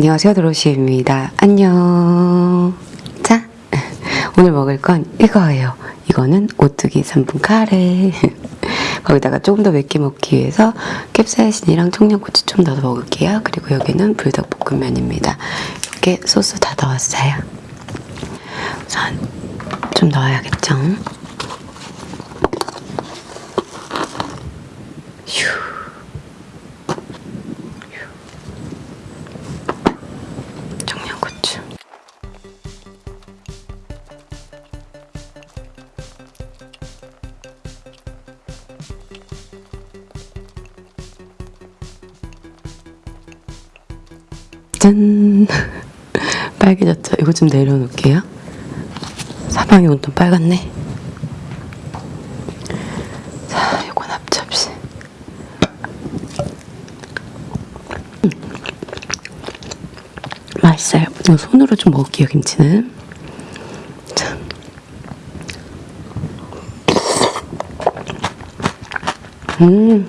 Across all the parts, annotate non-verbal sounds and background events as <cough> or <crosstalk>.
안녕하세요 드로시입니다. 안녕. 자 오늘 먹을 건 이거예요. 이거는 오뚜기 3분 카레. <laughs> 거기다가 조금 더 맵게 먹기 위해서 캡사이신이랑 청양고추 좀 넣어 먹을게요. 그리고 여기는 불닭볶음면입니다. 이렇게 소스 다 넣었어요. 우선 좀 넣어야겠죠 짠. <laughs> 빨개졌죠? 이거 좀 내려놓을게요. 사방이 온통 빨갛네. 자 이건 앞접시. 음. 맛있어요. 이거 손으로 좀 먹을게요 김치는. 자. 음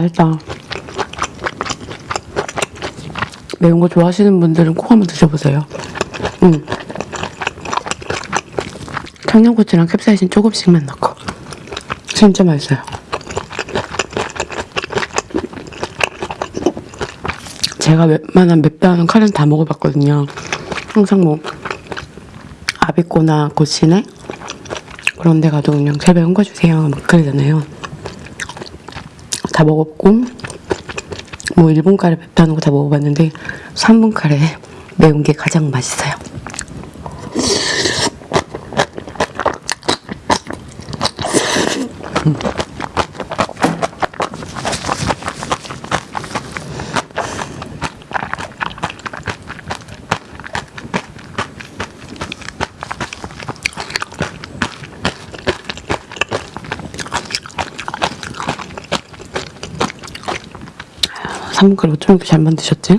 맛있다. 매운 거 좋아하시는 분들은 꼭 한번 드셔보세요. 음. 청양고추랑 캡사이신 조금씩만 넣고. 진짜 맛있어요. 제가 웬만한 맵다는 카레는 다 먹어봤거든요. 항상 뭐 아비꼬나 고시네 그런 데 가도 그냥 제발 매운 거 주세요 막 그러잖아요. 다 먹었고 뭐 일본 카레 맵다는 거 다 먹어봤는데 3분 카레 매운 게 가장 맛있어요. 카레 어쩜 이렇게 잘 만드셨지?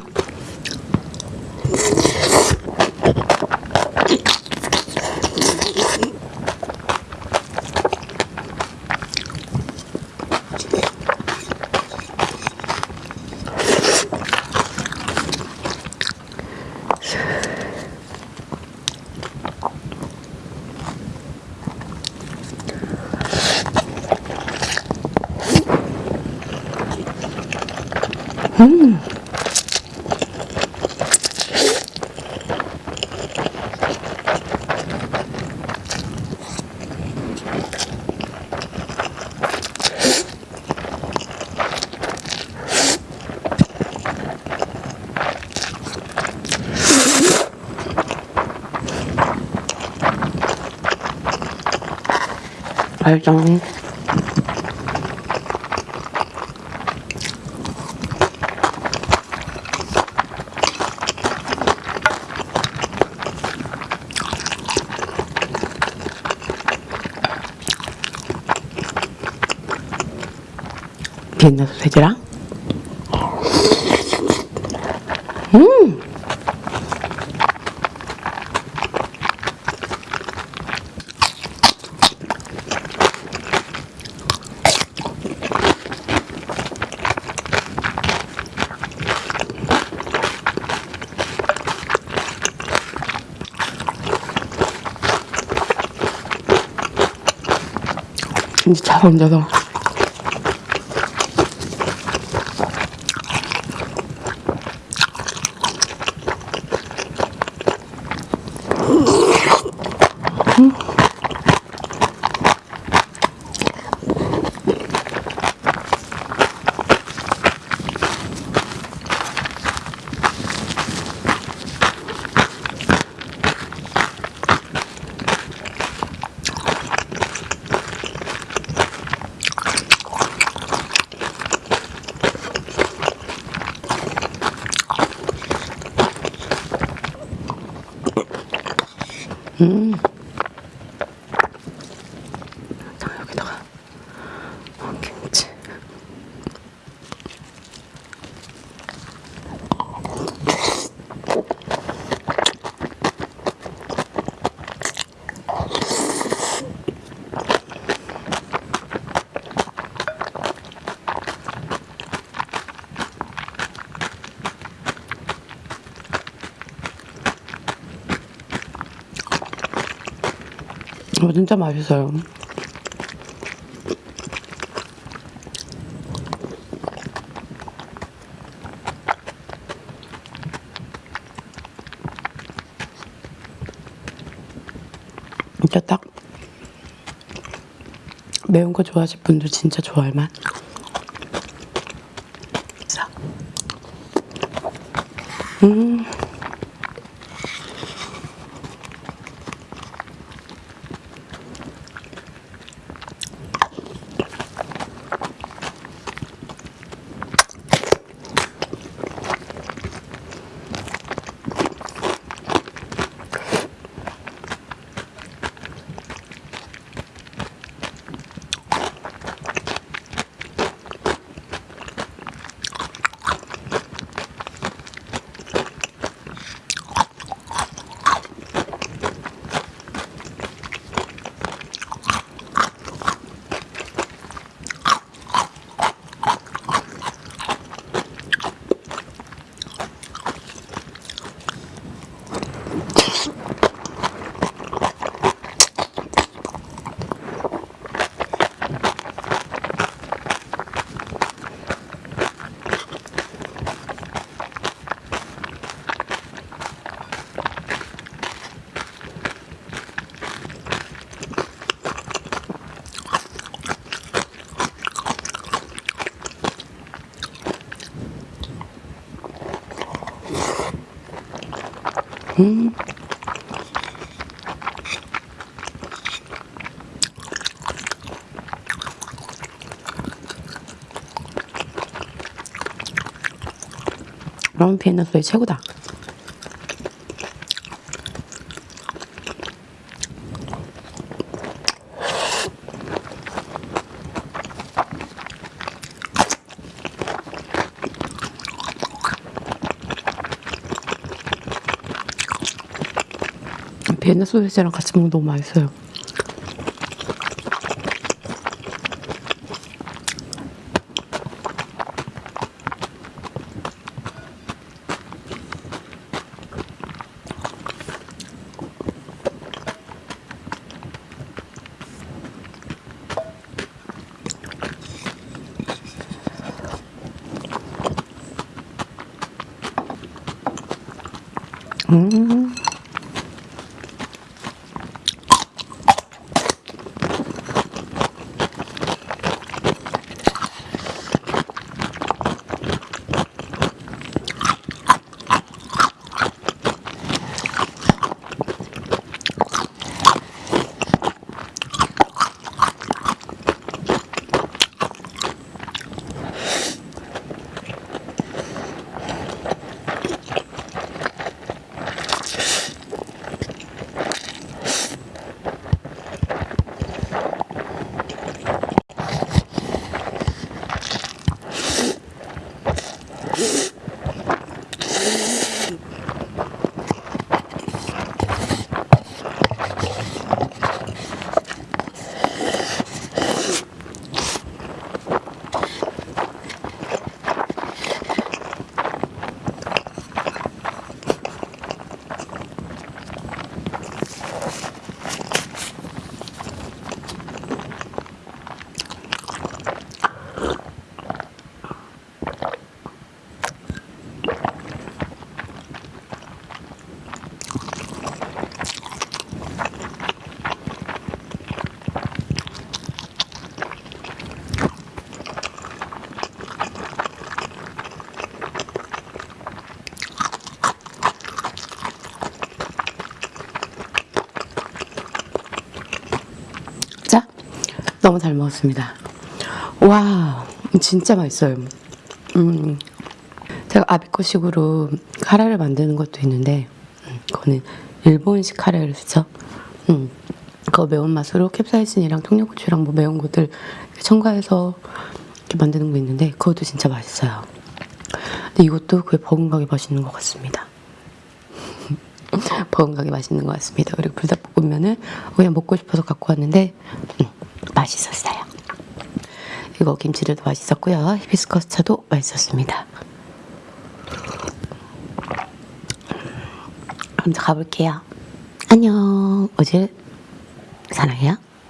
알죠? 비엔나 소세지랑 음 진짜 잘 얹어서 이거 진짜 맛있어요. 진짜 딱 매운 거 좋아하실 분들 진짜 좋아할 맛. 자. 음. 라면 비엔나 소이 최고다. 비엔나 소시지랑 같이 먹으면 너무 맛있어요. 자, 너무 잘 먹었습니다. 와, 진짜 맛있어요. 음, 제가 아비코식으로 카레를 만드는 것도 있는데, 음, 그거는 일본식 카레를 쓰죠. 음, 그 매운맛으로 캡사이신이랑 청양고추랑 뭐 매운 것들 첨가해서 이렇게 만드는 거 있는데 그것도 진짜 맛있어요. 근데 이것도 그게 버금가게 맛있는 것 같습니다. <laughs> 버금가게 맛있는 것 같습니다. 그리고 불닭볶음면은 그냥 먹고 싶어서 갖고 왔는데 음, 맛있었어요. 이거 김치들도 맛있었고요. 히비스커스 차도 맛있었습니다. 그럼 저 가볼게요. 안녕. 어제 사랑해요.